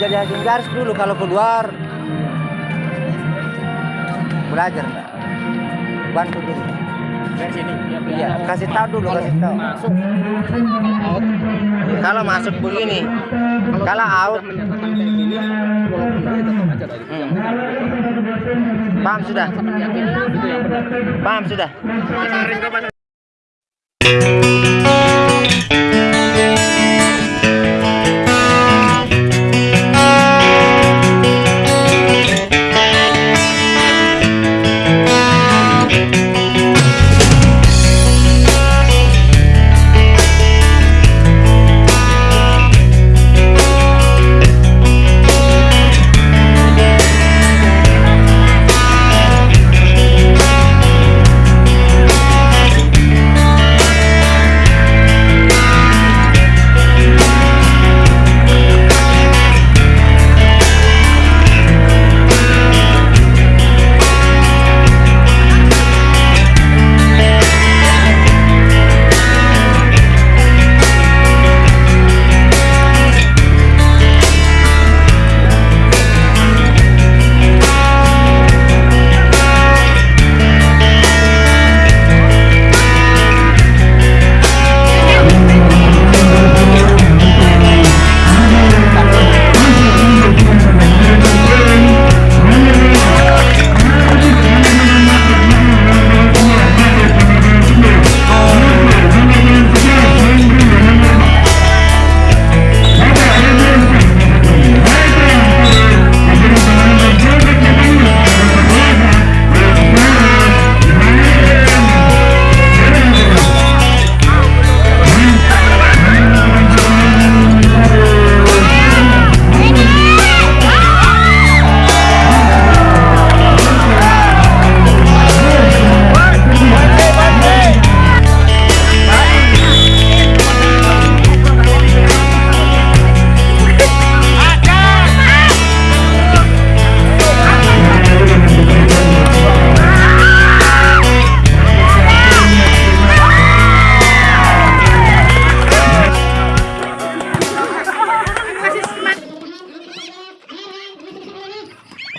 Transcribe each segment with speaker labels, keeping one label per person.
Speaker 1: jadi hakim garis dulu kalau keluar belajar bantu dulu
Speaker 2: Dari sini.
Speaker 1: iya kasih tahu dulu kasih tahu
Speaker 2: Masuk. Out.
Speaker 1: kalau masuk begini kalau out
Speaker 2: benar.
Speaker 1: paham sudah
Speaker 2: Sama yakin itu yang benar.
Speaker 1: paham sudah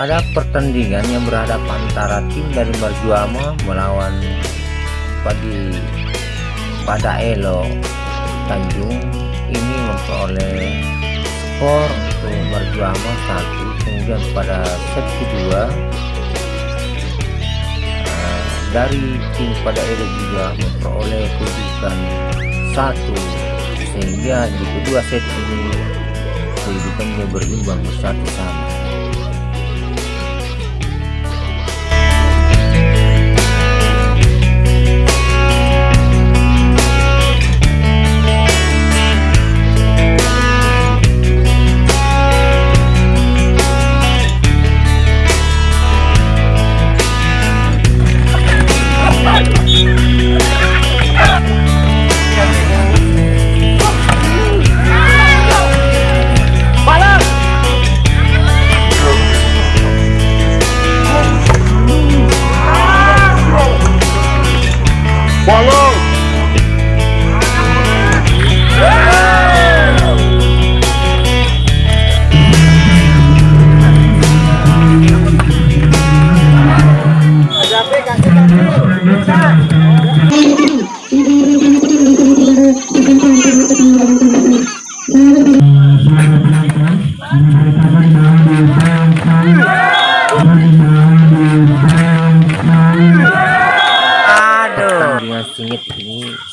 Speaker 1: Pada pertandingan yang berhadapan antara tim dari Marjuama melawan Padi pada Elo Tanjung. Ini memperoleh skor untuk Marjuama satu kemudian pada set kedua eh, dari tim pada Elo juga memperoleh kedudukan satu sehingga di kedua set ini kedudukannya berimbang bersatu sama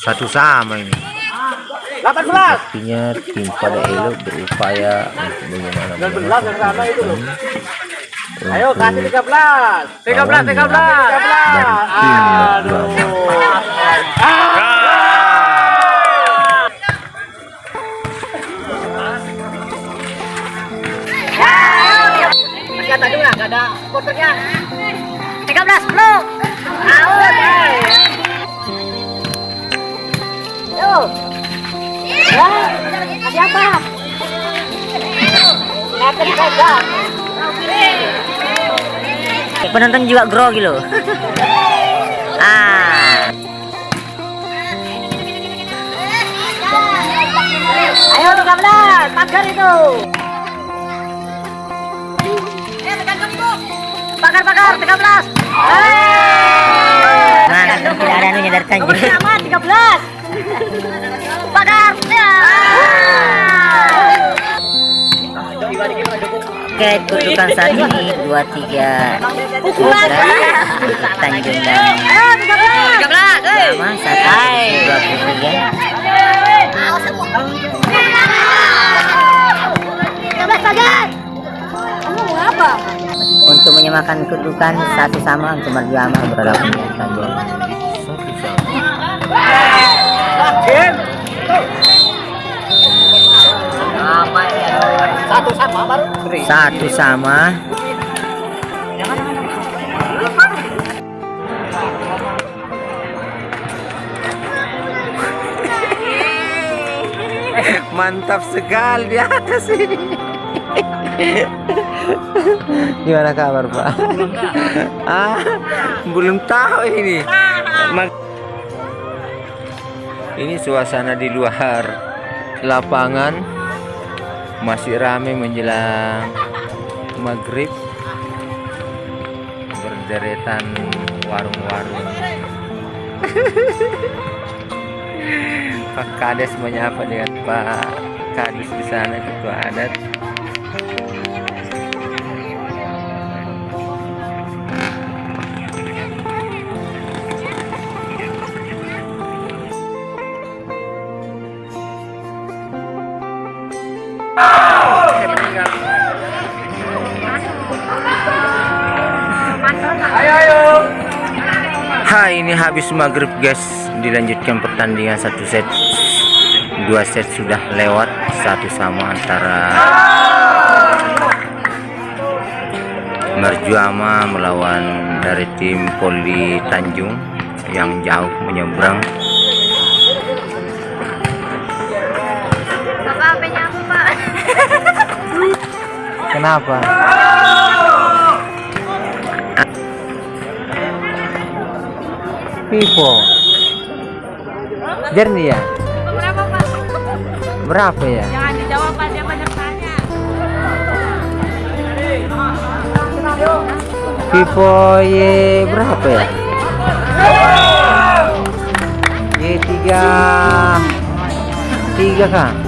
Speaker 1: satu sama ini.
Speaker 2: 18.
Speaker 1: Artinya tim pada Elo berupaya untuk bagaimana
Speaker 2: 19 yang sama itu loh.
Speaker 1: untuk
Speaker 2: Ayo kasih 13. 13 13. 13. Aduh. Kata dulu lah, ada kotornya. 13 peluk. Out.
Speaker 3: Penonton juga grogi loh. ah.
Speaker 2: Ayo 13, pagar itu. Pagar pagar 13. Hei.
Speaker 3: Mana tidak ada anunya dari Tanjung.
Speaker 2: Nomor sama 13. Pagar. Ya.
Speaker 3: Oke, kutukan saat ini dua tiga
Speaker 2: Pukulan.
Speaker 3: Tanjung dan
Speaker 2: Ayo 13. 13. Hei.
Speaker 3: sama satu dua puluh tiga.
Speaker 2: 13 pagar. Kamu mau apa?
Speaker 3: Untuk menyamakan kedudukan satu sama untuk berjamaah berlaku Tanjung.
Speaker 1: Satu sama
Speaker 2: baru.
Speaker 3: Satu sama.
Speaker 1: mantap sekali di atas ini. Gimana kabar pak? Ah belum tahu ini. Ini suasana di luar lapangan masih ramai menjelang maghrib. Berderetan warung-warung. Pak Kades menyapa dengan Pak Kadis di sana? Ketua adat. Hai ini habis maghrib guys. Dilanjutkan pertandingan satu set. Dua set sudah lewat satu sama antara Merjuama melawan dari tim Poli Tanjung yang jauh menyeberang kenapa Pipo jernih ya
Speaker 2: Berapa, Pak?
Speaker 1: berapa ya
Speaker 2: Jangan dijawab, Pak. Dia banyak tanya.
Speaker 1: Pipo Y berapa ya? Y tiga tiga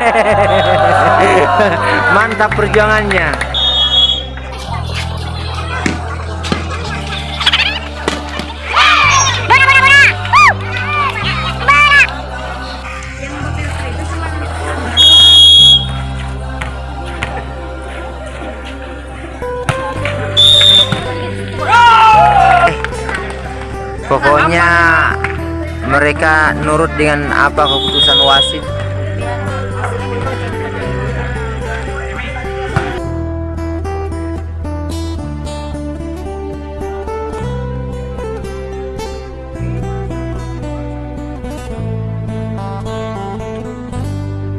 Speaker 1: Mantap perjuangannya. Pokoknya mereka nurut dengan apa keputusan wasit